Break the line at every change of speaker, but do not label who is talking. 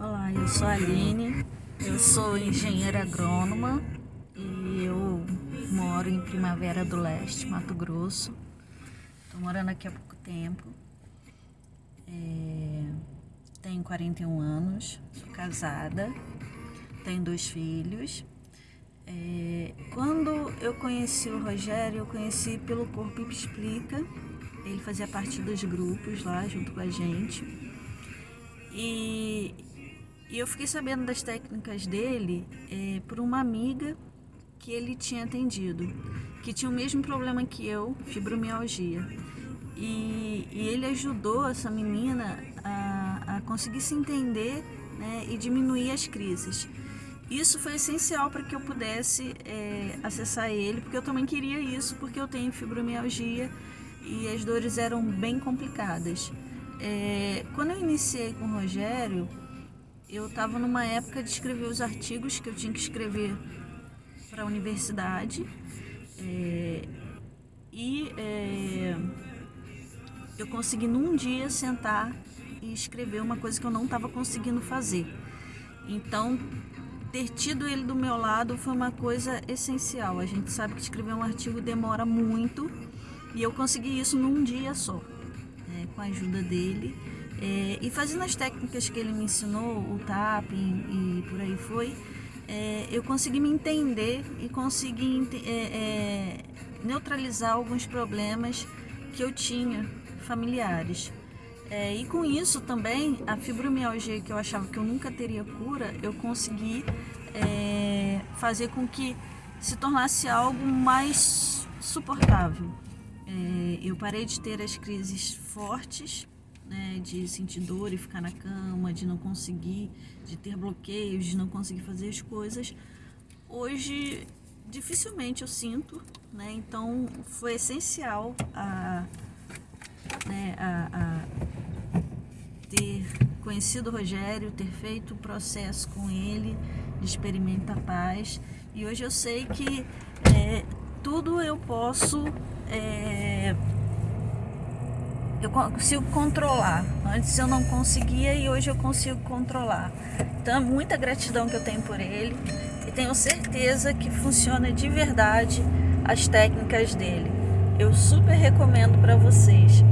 Olá, eu sou a Aline, eu sou engenheira agrônoma e eu moro em Primavera do Leste, Mato Grosso. Estou morando aqui há pouco tempo. É... Tenho 41 anos, sou casada, tenho dois filhos. É... Quando eu conheci o Rogério, eu conheci pelo Corpo Explica. Ele fazia parte dos grupos lá junto com a gente. E e eu fiquei sabendo das técnicas dele é, por uma amiga que ele tinha atendido, que tinha o mesmo problema que eu, fibromialgia. E, e ele ajudou essa menina a, a conseguir se entender né, e diminuir as crises. Isso foi essencial para que eu pudesse é, acessar ele, porque eu também queria isso, porque eu tenho fibromialgia e as dores eram bem complicadas. É, quando eu iniciei com o Rogério, eu estava numa época de escrever os artigos que eu tinha que escrever para a universidade é, e é, eu consegui num dia sentar e escrever uma coisa que eu não estava conseguindo fazer. Então, ter tido ele do meu lado foi uma coisa essencial. A gente sabe que escrever um artigo demora muito e eu consegui isso num dia só, é, com a ajuda dele. É, e fazendo as técnicas que ele me ensinou, o tapping e por aí foi, é, eu consegui me entender e consegui é, é, neutralizar alguns problemas que eu tinha familiares. É, e com isso também, a fibromialgia que eu achava que eu nunca teria cura, eu consegui é, fazer com que se tornasse algo mais suportável. Eu parei de ter as crises fortes né, de sentir dor e ficar na cama, de não conseguir, de ter bloqueios, de não conseguir fazer as coisas, hoje dificilmente eu sinto, né, então foi essencial a, né, a, a ter conhecido o Rogério, ter feito o processo com ele de Experimenta Paz. E hoje eu sei que é, tudo eu posso é, eu consigo controlar. Antes eu não conseguia e hoje eu consigo controlar. Então é muita gratidão que eu tenho por ele e tenho certeza que funciona de verdade as técnicas dele. Eu super recomendo para vocês.